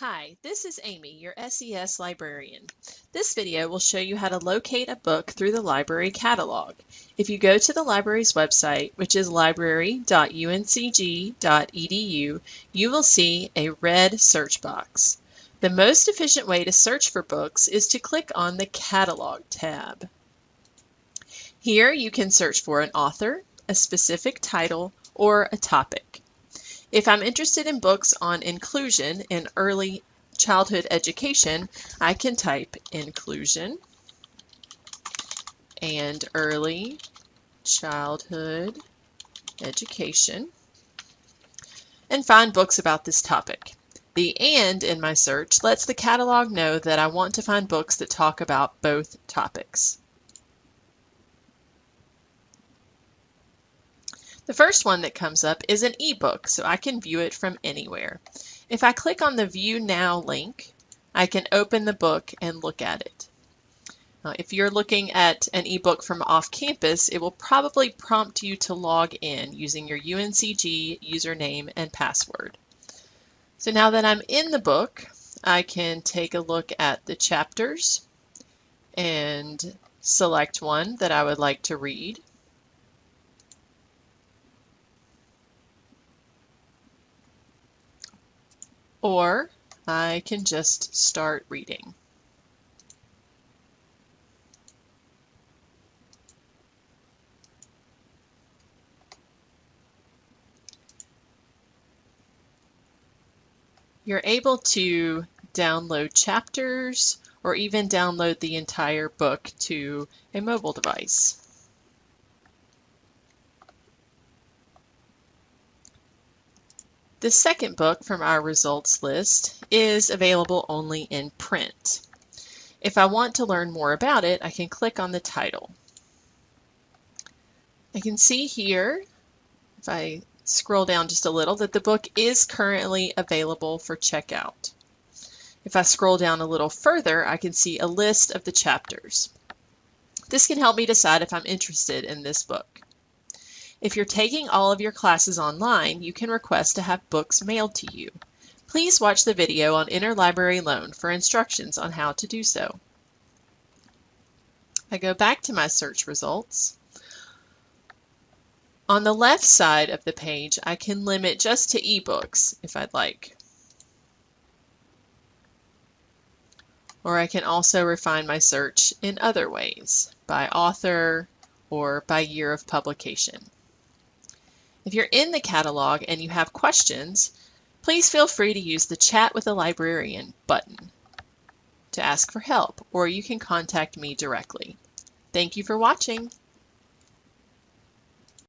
Hi, this is Amy, your SES librarian. This video will show you how to locate a book through the library catalog. If you go to the library's website, which is library.uncg.edu, you will see a red search box. The most efficient way to search for books is to click on the Catalog tab. Here you can search for an author, a specific title, or a topic. If I'm interested in books on inclusion in early childhood education, I can type inclusion and early childhood education and find books about this topic. The AND in my search lets the catalog know that I want to find books that talk about both topics. The first one that comes up is an ebook, so I can view it from anywhere. If I click on the View Now link, I can open the book and look at it. Now, if you're looking at an ebook from off campus, it will probably prompt you to log in using your UNCG username and password. So now that I'm in the book, I can take a look at the chapters and select one that I would like to read. Or I can just start reading. You're able to download chapters or even download the entire book to a mobile device. The second book from our results list is available only in print. If I want to learn more about it, I can click on the title. I can see here, if I scroll down just a little, that the book is currently available for checkout. If I scroll down a little further, I can see a list of the chapters. This can help me decide if I'm interested in this book. If you're taking all of your classes online, you can request to have books mailed to you. Please watch the video on Interlibrary Loan for instructions on how to do so. I go back to my search results. On the left side of the page, I can limit just to ebooks if I'd like. Or I can also refine my search in other ways, by author or by year of publication. If you're in the catalog and you have questions, please feel free to use the Chat with a Librarian button to ask for help, or you can contact me directly. Thank you for watching.